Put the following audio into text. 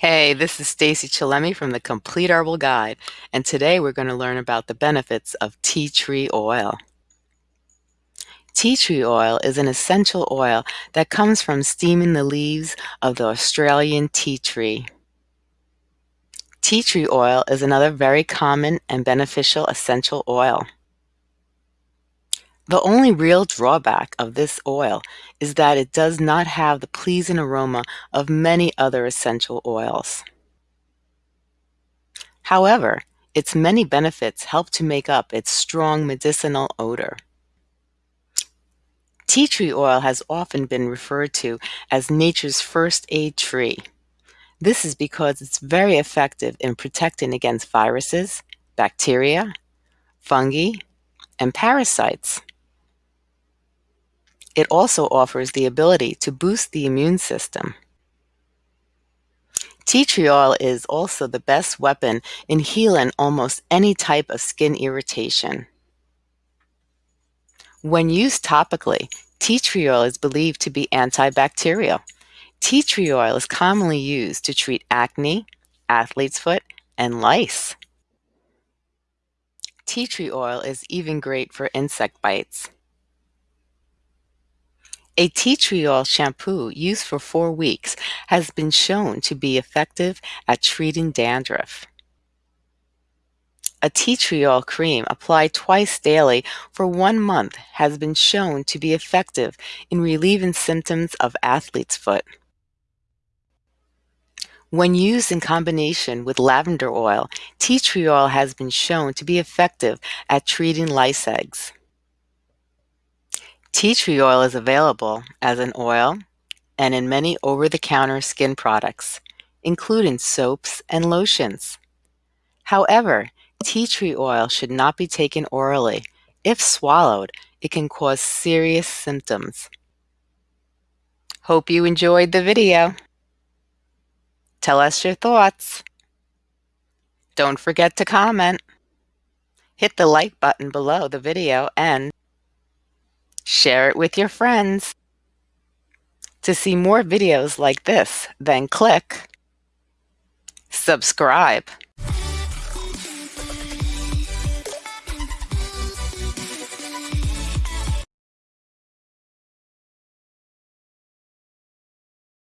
Hey, this is Stacy Chillemi from the Complete Herbal Guide, and today we're going to learn about the benefits of tea tree oil. Tea tree oil is an essential oil that comes from steaming the leaves of the Australian tea tree. Tea tree oil is another very common and beneficial essential oil. The only real drawback of this oil is that it does not have the pleasing aroma of many other essential oils. However, its many benefits help to make up its strong medicinal odor. Tea tree oil has often been referred to as nature's first aid tree. This is because it's very effective in protecting against viruses, bacteria, fungi, and parasites. It also offers the ability to boost the immune system. Tea tree oil is also the best weapon in healing almost any type of skin irritation. When used topically, tea tree oil is believed to be antibacterial. Tea tree oil is commonly used to treat acne, athlete's foot, and lice. Tea tree oil is even great for insect bites. A tea tree oil shampoo used for four weeks has been shown to be effective at treating dandruff. A tea tree oil cream applied twice daily for one month has been shown to be effective in relieving symptoms of athlete's foot. When used in combination with lavender oil, tea tree oil has been shown to be effective at treating lice eggs. Tea tree oil is available as an oil and in many over-the-counter skin products, including soaps and lotions. However, tea tree oil should not be taken orally. If swallowed, it can cause serious symptoms. Hope you enjoyed the video. Tell us your thoughts. Don't forget to comment. Hit the like button below the video and Share it with your friends. To see more videos like this, then click subscribe.